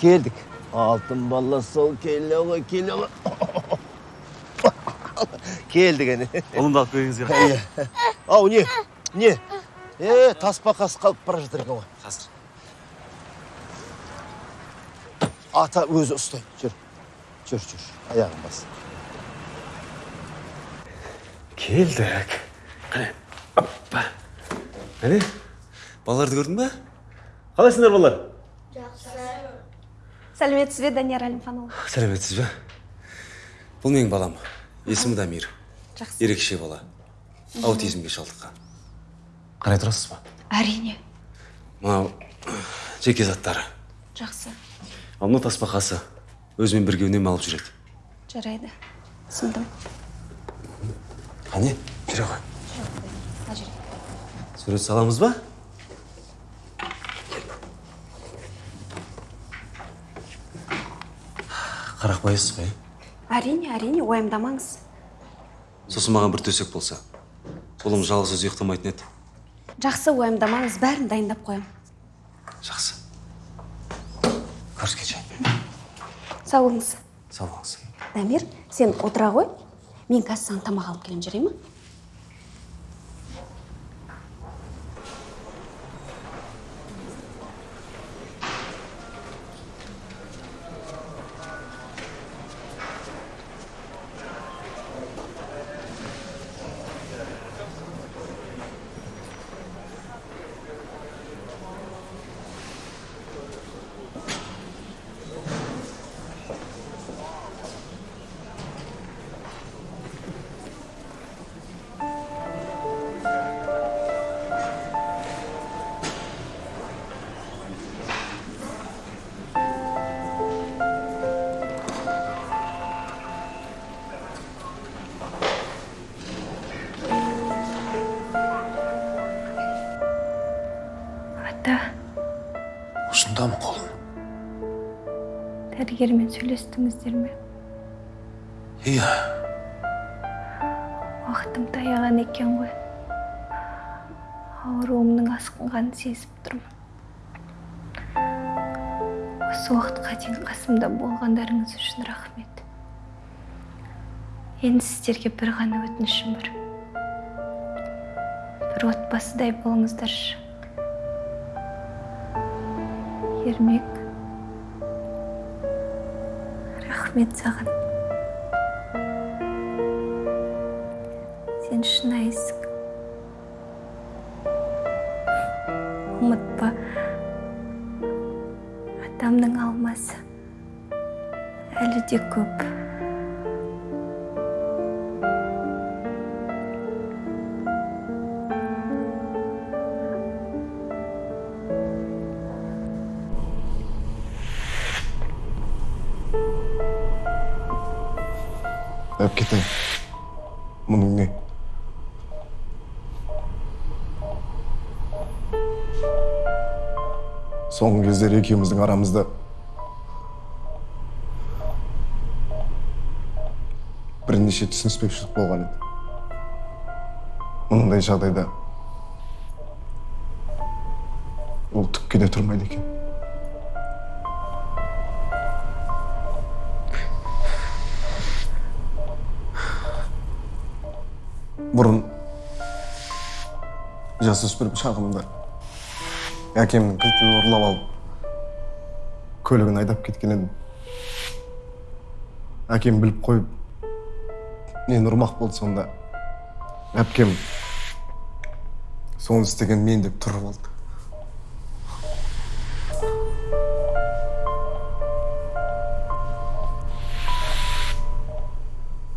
келдік алтын бала сол келе ғой келе ғой келдік әне ұлымды алып келгеніңізге Иә. ау не не е тасбақасы қалып бара жатыр екен ғой қазір ата өзі ұстайды жүр жүр жүр аяғын бас келдік қане оппа әне балаларды көрдің ба қалайсыңдар балалар сәлеметсіз бе данияр әлімханұлы. Сәлеметсіз бе бұл менің балам есімі дамир. Жақсы. Ерекше бала. Аутизмге шалдыққан. Қарай тұрасыз ба? Әрине. Мынау жеке заттары. Жақсы. Ал мынау тасбақасы өзімен бірге үнемі алып жүреді. Жарайды. Түсіндім. Қане жүре ғой. Сурет саламыз ба? Қарақпайсыз ба иә әрине әрине уайымдамаңыз. Сосын маған бір төсек болса. Ұлым жалғыз өзі ұйықтамайтын еді. Жақсы уайымдамаңыз. Бәрін дайындап қоямын жақсы. Көріскенше. Сау болыңыз. Сау болыңыз. Дамир сен отыра ғой. Мен қазір саған тамақ алып келемін жарай ма? Дәрігермен сөйлестіңіздер ме? Иә. Уақытым таяған екен ғой. Ауруымның асқынғанын сезіп тұрмын. Осы уақытқа дейін қасымда болғандарыңыз үшін рахмет. Енді сіздерге бір ғана өтінішім бар. Бір отбасыдай болыңыздаршы. Ермек рахмет саған сен шынайысың ұмытпа. Атамның алмасы әлі де көп. Әпкетай мұның не. Соңғы кездері екеуміздің арамызда бірнеше түсініспеушілік болған еді. Мұндай жағдайда ол түкке де тұрмайды екен. Бұрын жасөспірім шағымда әкемнің кілтін ұрлап алып көлігін айдап кеткен едім әкем біліп қойып мені ұрмақ болды сонда әпкем соны істеген мен деп тұрып алды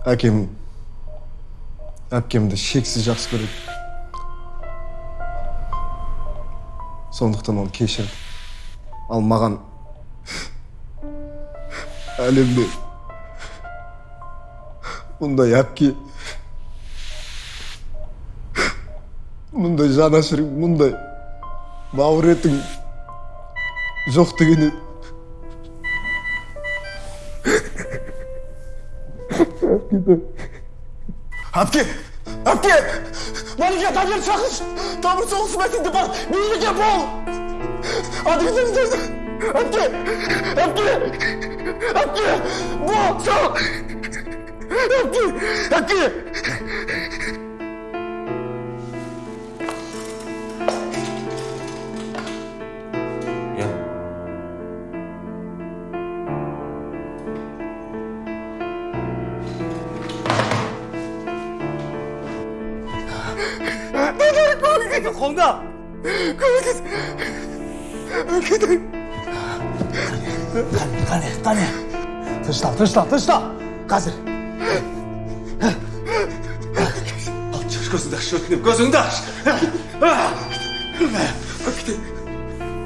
әкем әпкемді шексіз жақсы көреді. Сондықтан оны кешірді ал маған әлемде мұндай әпке мұндай жанашырың мұндай бауыр етің жоқ деген еді әпке әпке малика тамыр шақыршы тамыр соғысы мәтінді бар мейліге бол адыңызды әпке әпке әпке бол сал әпке әпке 성나! 그만했어! 그대! 가네, 가네! 드시다, 드시다, 드시다! 가세! Gözünde şöyle gözünde.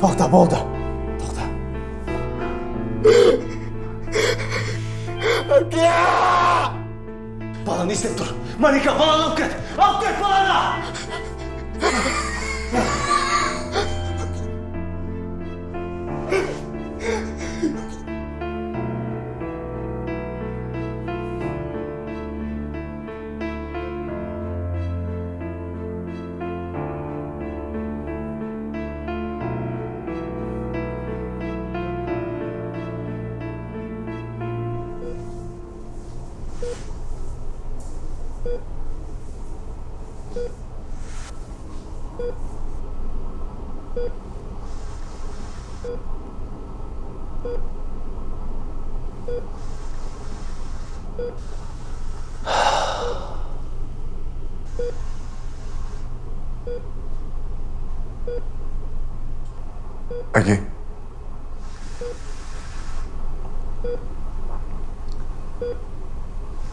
Tokta bolda. Tokta. Balanı istep dur. Manika balanı alıp git. Alıp git balanı. Әке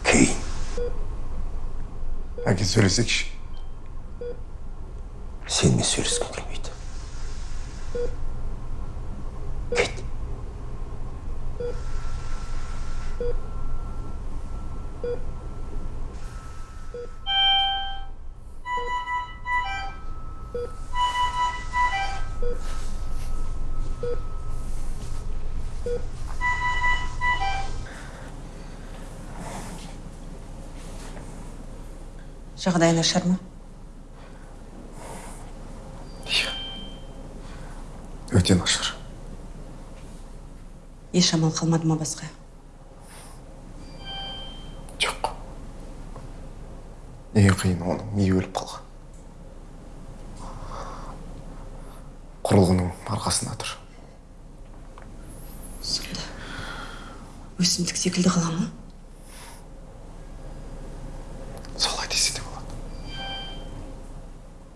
кейін әке сөйлесейікші жағдайы нашар ма? Өте нашар. Еш амал қалмады ма басқа? Жоқ. Ең қиыны оның? Миы өліп қалған? Құрылғының арқасында тұр. Сонда өсімдік секілді қала ма?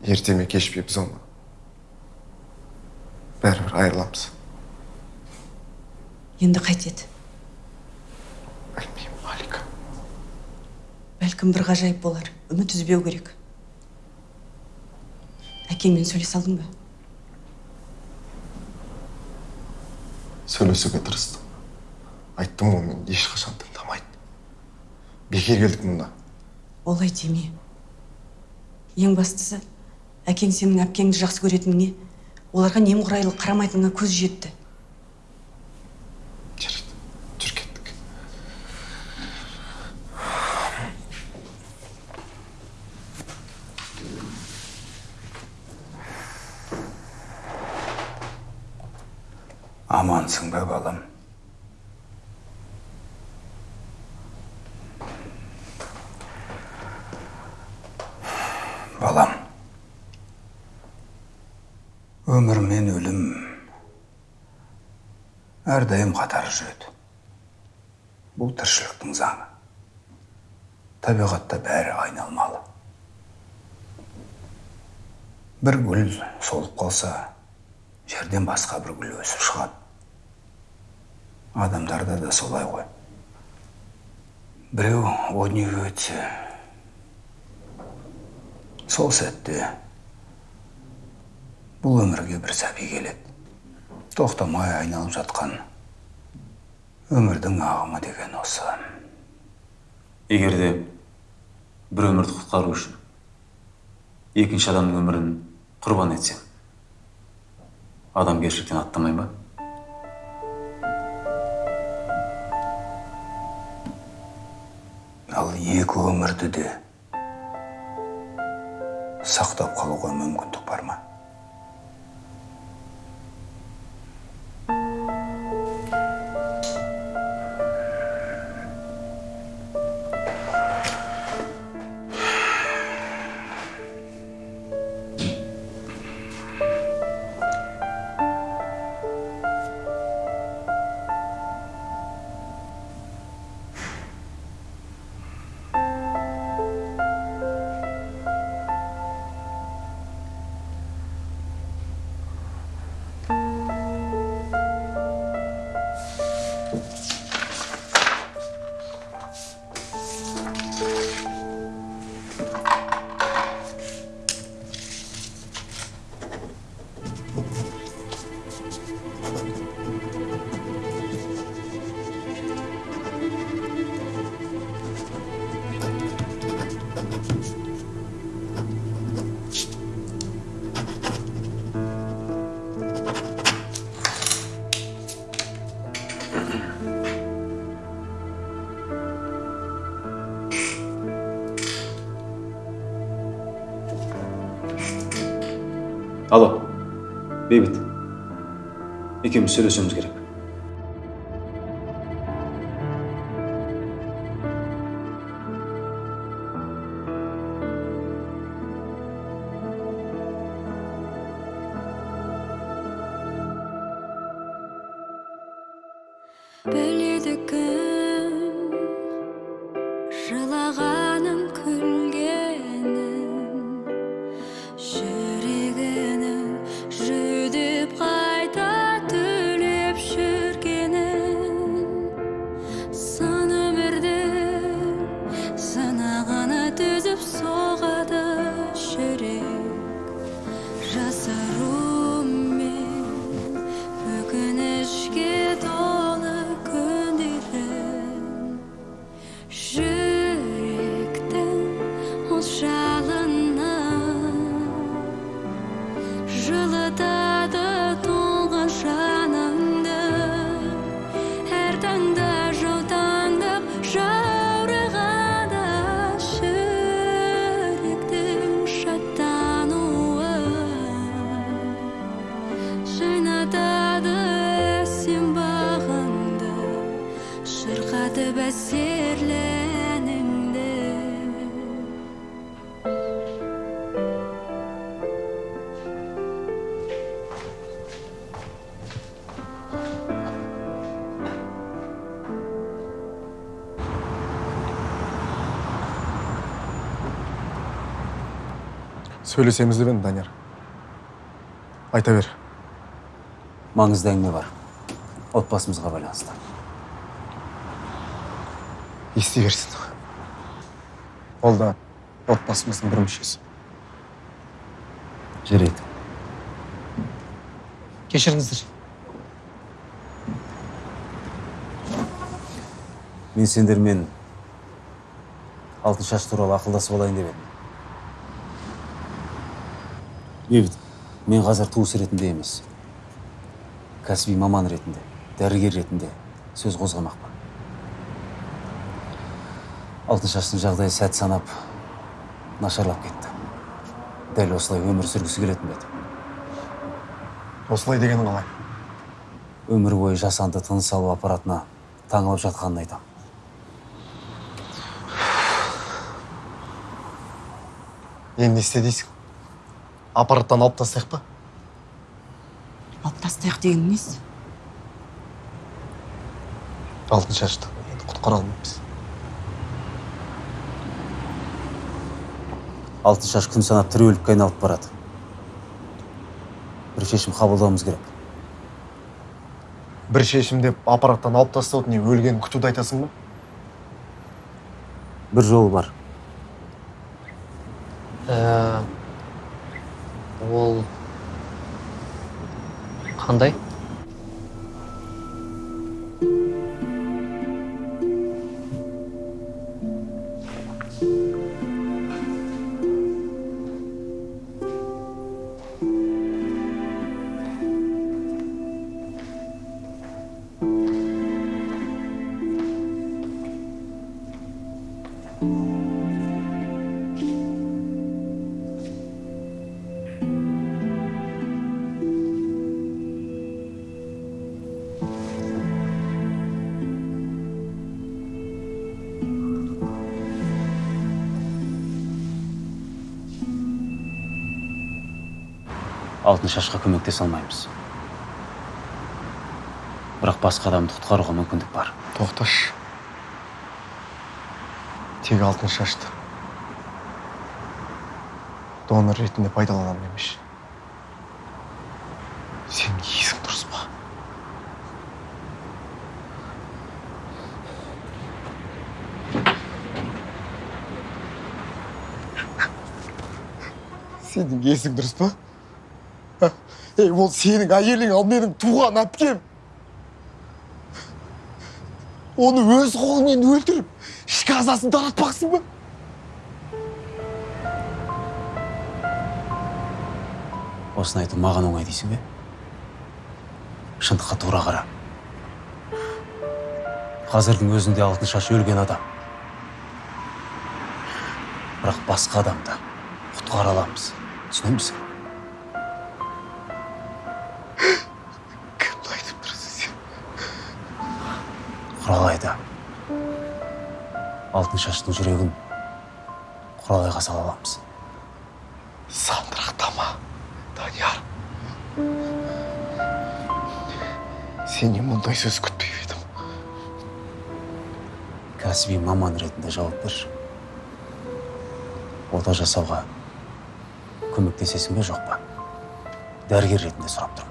Ерте ме кеш пе біз оны бәрібір айырыламыз енді қайтеді білмеймін малика бәлкім бір ғажайып болар үміт үзбеу керек әкеңмен сөйлесе алдың ба сөйлесуге тырыстым айттым ғой мен ешқашан тыңдамайды бекер келдік мұнда олай деме ең бастысы әкең сенің әпкеңді жақсы көретініңе оларға немқұрайлы қарамайтыныңа көз жетті. Жарайды жүр кеттік амансың ба балам? Балам өмір мен өлім. Әрдайым қатар жүреді. Бұл тіршіліктің заңы. Табиғатта бәрі айналмалы. Бір гүл солып қалса жерден басқа бір гүл өсіп шығады. Адамдарда да солай ғой. Біреу о дүниеге өтсе сол сәтте бұл өмірге бір сәби келеді. Тоқтамай айналып жатқан өмірдің ағымы деген осы. Егер де бір өмірді құтқару үшін екінші адамның өмірін құрбан етсең адамгершіліктен аттамай ма? Ал екі өмірді де сақтап қалуға мүмкіндік бар ма? Бейбіт екеуміз сөйлесуіміз керек біледі кім сөйлесеміз деп едім данияр айта бер маңызды әңгіме бар отбасымызға байланысты ести берсін ол да отбасымыздың бір мүшесі жарайды кешіріңіздер мен сендермен алтын шаш туралы ақылдасып алайын деп едім бейбіт. Мен қазір туыс ретінде емес. Кәсіби маман ретінде дәрігер ретінде сөз қозғамақпын. Алтын шаштың жағдайы сәт санап нашарлап кетті. Дәл осылай өмір сүргісі келетін еді? Осылай дегенің қалай? Өмір бойы жасанды тыныс алу аппаратына таңылып жатқанын айтамын енді не істе дейсің? Аппараттан алып тастайық па? Алып тастайық деген несі алтын шашты. Енді құтқара алмаймыз алтын шаш күн санап тірі өлікке айналып барады. Бір шешім қабылдауымыз керек. Бір шешім деп аппараттан алып тастауды не өлгенін күтуді айтасың ба? Бір жолы бар. Ә, қандай алтын шашқа көмектесе алмаймыз бірақ басқа адамды құтқаруға мүмкіндік бар. Тоқташы тек алтын шашты. Донор ретінде пайдаланамын емес сенің есің дұрыс па? Сенің есің дұрыс па? Ей ол сенің әйелің ал менің туған әпкем оны өз қолыңмен өлтіріп ішкі ағзасын таратпақсың ба осыны айту маған оңай дейсің бе шындыққа тура қара қазірдің өзінде алтын шаш өлген адам бірақ басқа адамды құтқара аламыз түсінемісің шаштың жүрегін құралайға сала аламыз. Сандырақтама данияр. Сенен мұндай сөз күтпеп едім кәсіби маман ретінде жауап берші. Ота жасауға көмектесесің бе жоқ па? Дәрігер ретінде сұрап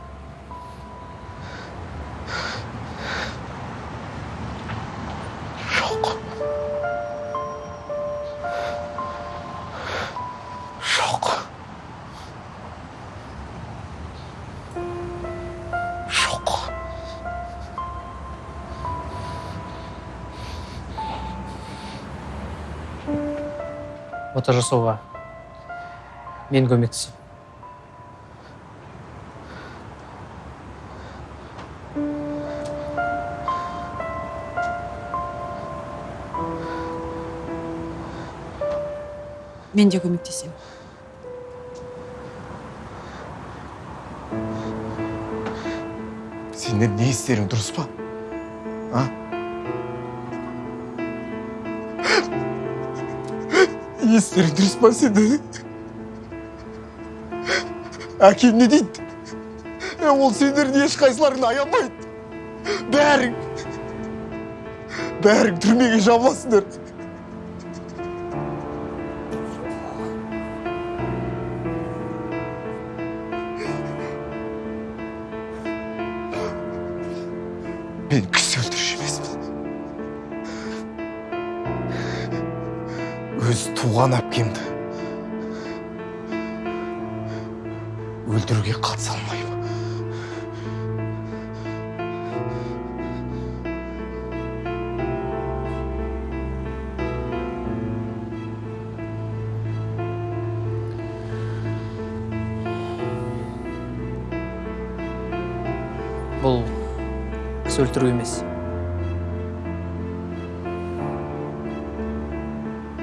ота жасауға мен көмектесемін. Мен де көмектесемін. Сендер не істерің дұрыс па? Не істерің дұрыс па сендер әкем не дейді е, ол сендердің ешқайсыларыңды аямайды. Бәрің бәрің түрмеге жабыласыңдар. Өз туған әпкемді өлтіруге қатыса алмаймын. Бұл кісі өлтіру емес.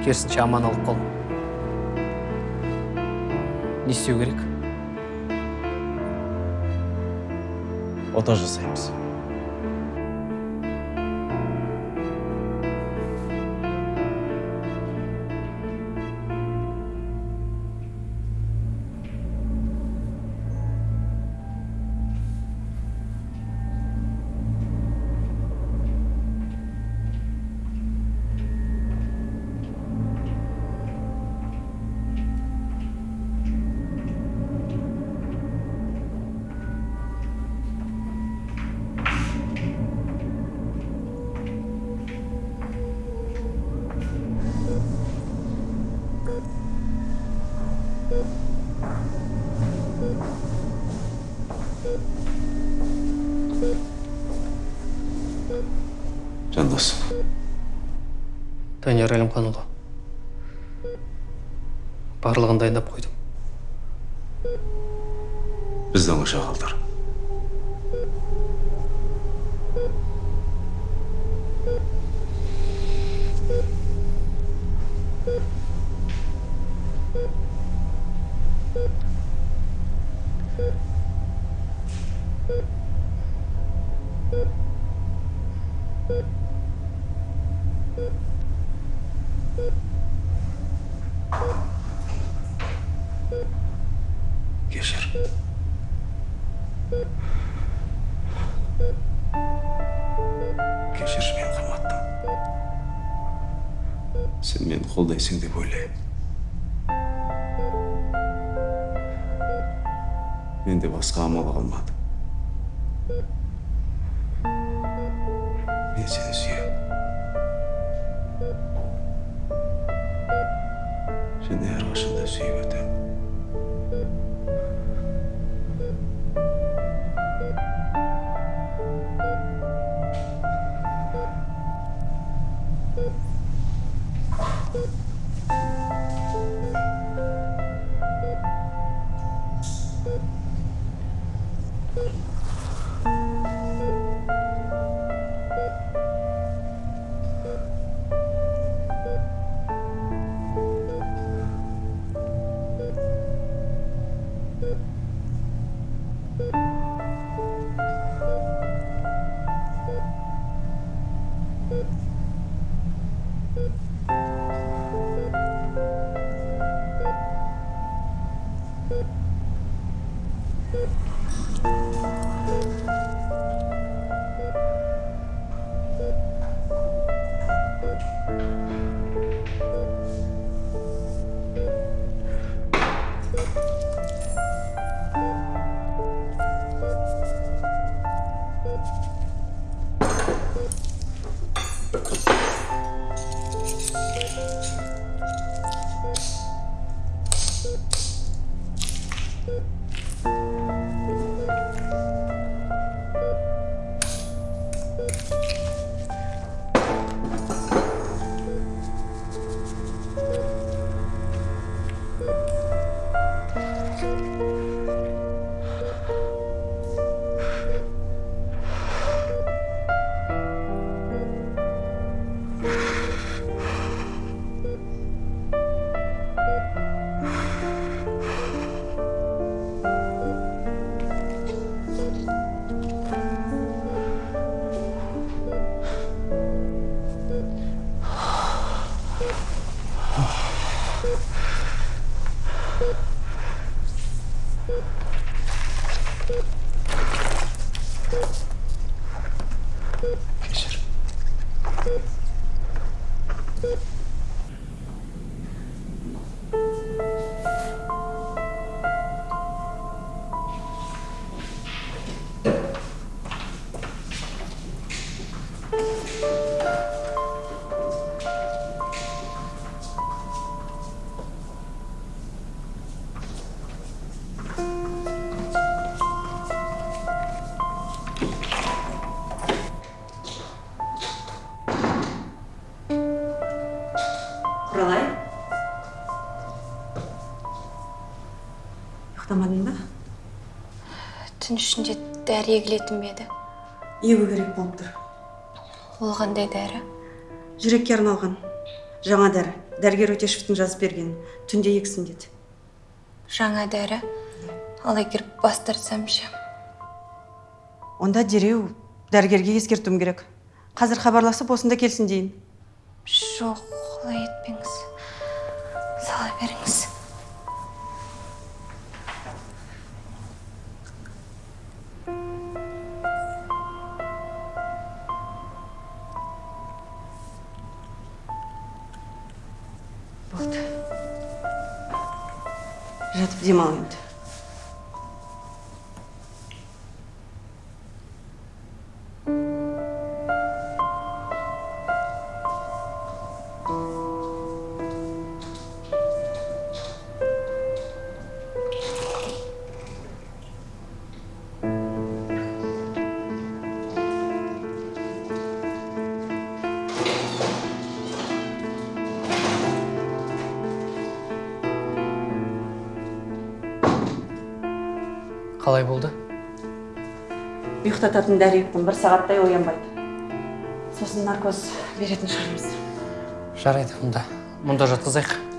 Керісінше аман алып қалу не істеу керек. Ота жасаймыз. Жандос данияр әлімханұлы барлығын дайындап қойдым. Бізді оңаша қалдыр құралай ұйықтамадың ба түн ішінде дәрі егілетін бе еді? Егу керек болып тұр. Ол қандай дәрі? Жүрекке арналған. Жаңа дәрі. Дәрігер өтешевтің жазып берген. Түнде ексін деді. Жаңа дәрі? Ал егер бас тартсам ше. Онда дереу дәрігерге ескертуім керек. Қазір хабарласып осында келсін дейін. Жоқ олай етпеңіз қалай болды? Ұйықтататын дәрі ектім бір сағаттай оянбайды. Сосын наркоз беретін шығармыз. Жарайды мұнда мұнда жатқызайық.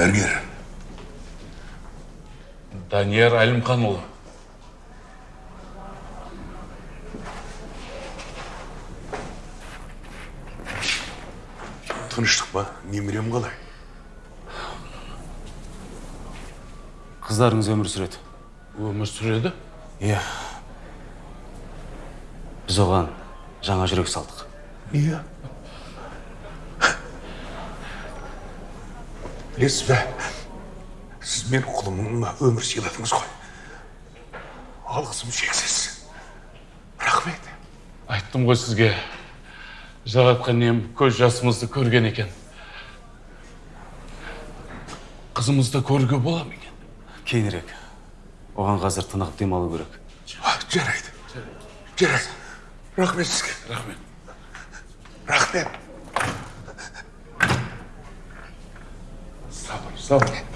Дәрігер данияр әлімханұлы. Тыныштық па? Немерем қалай? Қыздарыңыз өмір сүреді. Өмір сүреді? Иә. Біз оған жаңа жүрек салдық. Иә. Білесіз бе сіз менің құлымыма өмір сыйладыңыз ғой алғысым шексіз рахмет айттым ғой сізге жаратқан ием көз жасымызды көрген екен қызымызды көруге бола ма екен кейінірек оған қазір тынығып демалу керек жарайды жарайды рахмет сізге рахмет рахмет Sorry.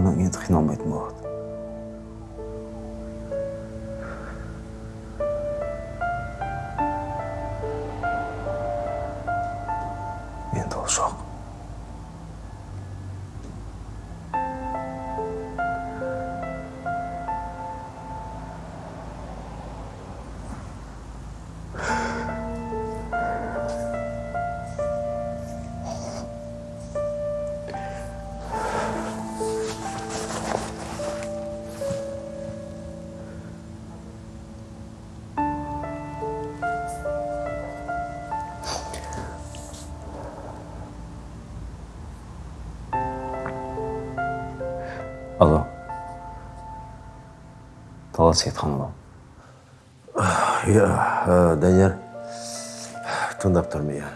оно и отдохнем быть. Алло. Талас сейітханұлы иә ә, данияр. Тыңдап тұрмын иә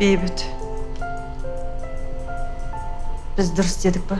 бейбіт. Біз дұрыс дедік па?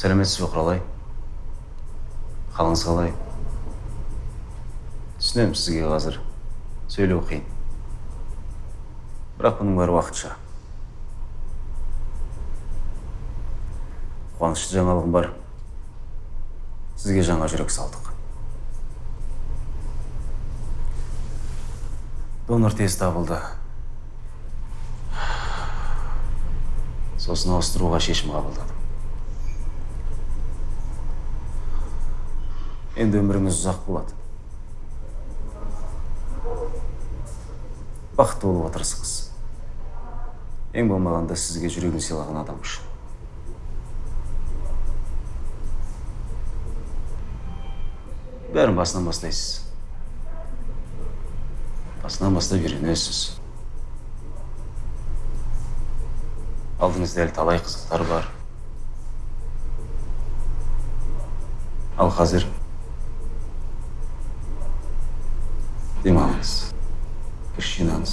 Сәлеметсіз бе құралай? Қалыңыз қалай? Түсінемін сізге қазір. Сөйлеу қиын бірақ бұның бәрі уақытша. Қуанышты жаңалығым бар. Сізге жаңа жүрек салдық. Донор тез табылды. Сосын ауыстыруға шешім қабылдадым. Енді өміріңіз ұзақ болады бақытты болуға тырысыңыз ең болмағанда сізге жүрегін сыйлаған адам үшін бәрін басынан бастайсыз басынан бастап үйренесіз алдыңызда әлі талай қызықтар бар ал қазір демалыңыз күш жинаңыз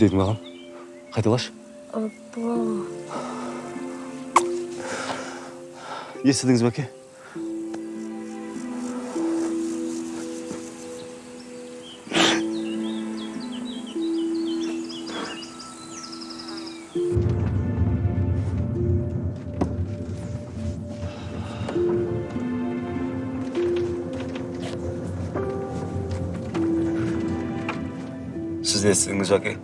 Не дедің маған. Қайталашы. Апа. естідіңіз бе әке сіз де естідіңіз әке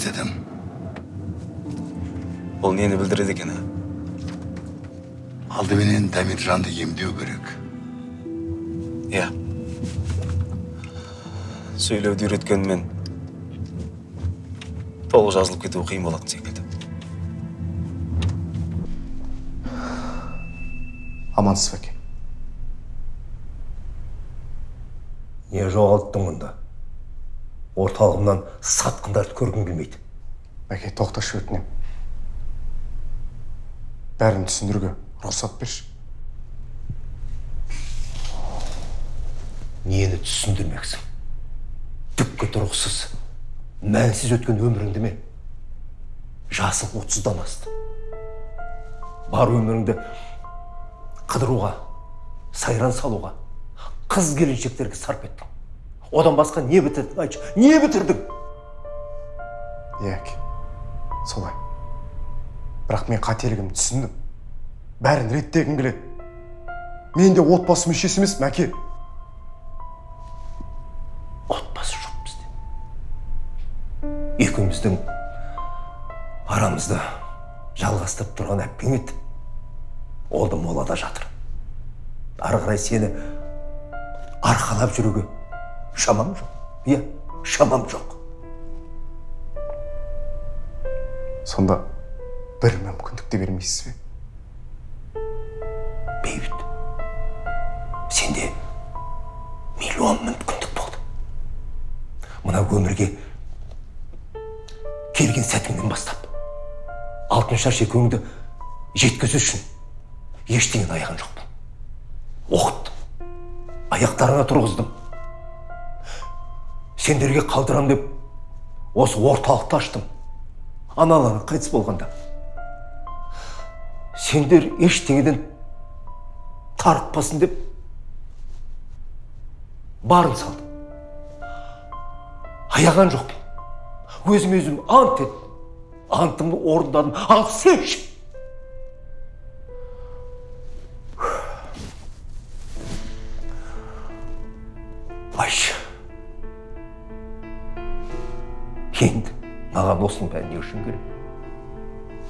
естідім бұл нені білдіреді екен алдыменен дамиржанды емдеу керек иә сөйлеуді үйреткенмен толық жазылып кетуі қиын болатын секілді амансыз ба әке не жоғалттың мұнда орталығымнан сатқындарды көргім келмейді. Әке тоқташы өтінемін бәрін түсіндіруге рұқсат берші. Нені түсіндірмексің? Түкке тұрғысыз мәнсіз өткен өміріңді ме? Жасың отыздан асты. Бар өміріңді қыдыруға сайран салуға қыз келіншектерге сарп еттің. Одан басқа не бітірдің айтшы не бітірдің әке солай. Бірақ мен қателігімді түсіндім. Бәрін реттегім келеді. Мен де отбасы мүшесі емеспін әке. Отбасы жоқ бізде. Екеуміздің арамызда жалғастырып тұрған әпкең еді. Ол да молада жатыр. Ары қарай сені арқалап жүруге шамам жоқ иә шамам жоқ сонда бір мүмкіндік те бермейсіз бе бейбіт сенде миллион мүмкіндік болды мына өмірге келген сәтіңнен бастап алтыншаш екеуіңді жеткізу үшін ештеңені аяған жоқпын оқыттым аяқтарыңа тұрғыздым сендерге қалдырам деп осы орталықты аштым аналарың қайтыс болғанда. Сендер ештеңеден тарықпасын деп барын салдым. Аяған жоқпын. Өзіме өзім ант еттім антымды орындадым. Ал сен ше маған осының бәрі не үшін керек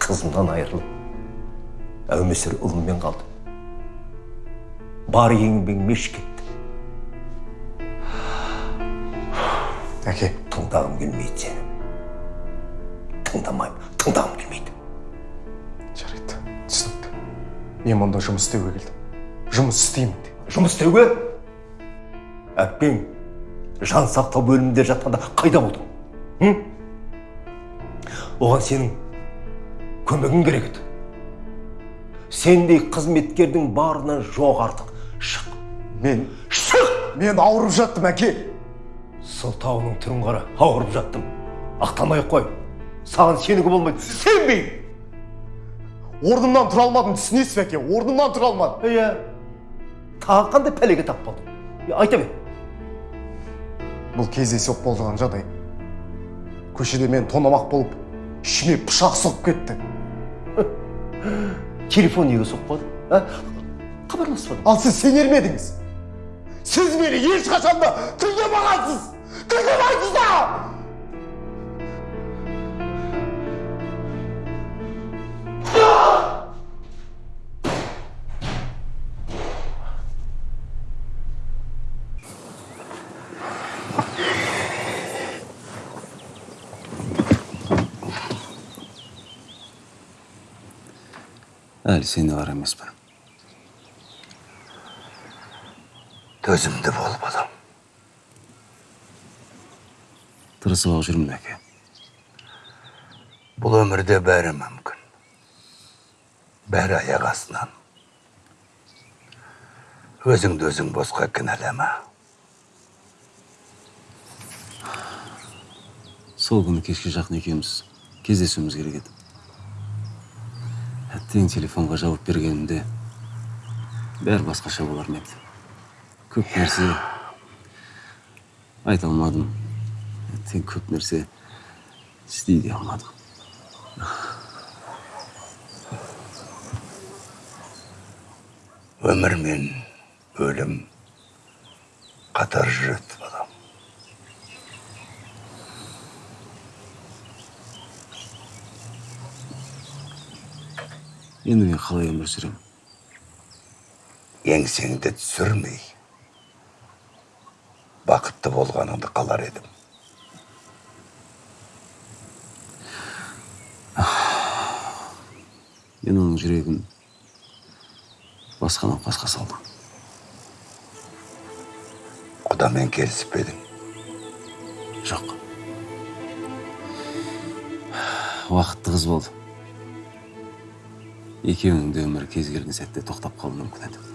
қызымнан айырылып әумесір ұлыммен қалдым бар еңбегім еш кетті әке тыңдағым келмейді сені тыңдамаймын тыңдағым келмейді жарайды түсінікті мен мұнда жұмыс істеуге келдім жұмыс істеймін де жұмыс істеуге әпкең жан сақтау бөлімінде жатқанда қайда болдың? Оған сенің көмегің керек еді. Сендей қызметкердің барынан жоқ артық. Шық. Мен? Шық! Мен ауырып жаттым әке. Сылтауының түрін қара. Ауырып жаттым. Ақтамай ақ қой. Саған сенуге болмайды. Сенбеймін орнымнан тұра алмадым түсінесіз бе әке? Орнымнан тұра алмадым. Иә тағы қандай пәлеге тап болдың? Айта бер. Бұл кездейсоқ болған жағдай. Көшеде мен тонамақ болып ішіме пышақ сұғып кетті телефон неге соқпады а хабарласпадың ал сіз сенер ме едіңіз сіз мені ешқашан да тыңдамағансыз тыңдамайсыз да әлі сене бар емеспін төзімді бол балам тырысып ақ жүрмін әке бұл өмірде бәрі мүмкін бәрі аяқ астынан өзіңді өзің босқа кінәлама сол күні кешке жақын екеуміз кездесуіміз керек еді тең телефонға жауап бергенімде бәрі басқаша болар ма еді? Көп нәрсе. Айта алмадым. Тең көп нәрсе істей де алмадым. Өмір мен өлім қатар жүреді балам енді мен қалай өмір сүремін еңсеңді түсірмей бақытты болғаныңды қалар едім. Мен оның жүрегін басқа науқасқа салдым құдамен келісіп пе едің? Жоқ. Уақытты қыз болды. Екеуінің де өмірі кез келген сәтте тоқтап қалуы мүмкін еді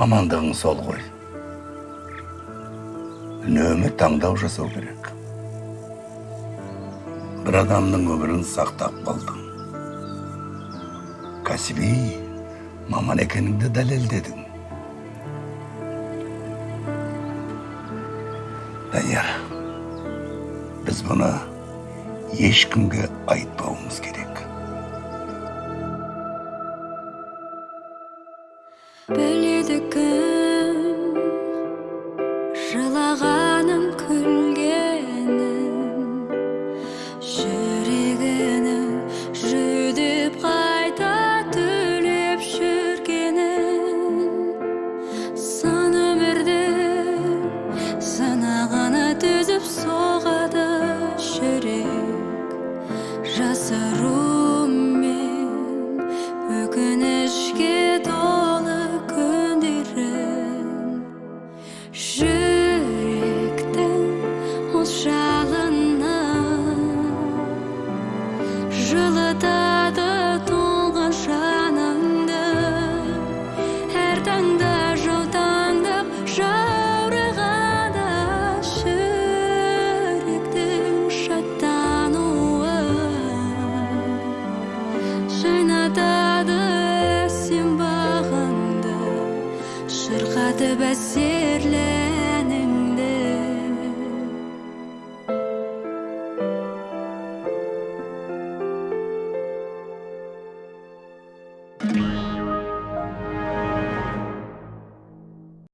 мамандығың сол ғой. Үнемі таңдау жасау керек. Бір адамның өмірін сақтап қалдың. Кәсіби маман екеніңді дәлелдедің. Данияр біз бұны ешкімге айтпауымыз керек біледі кім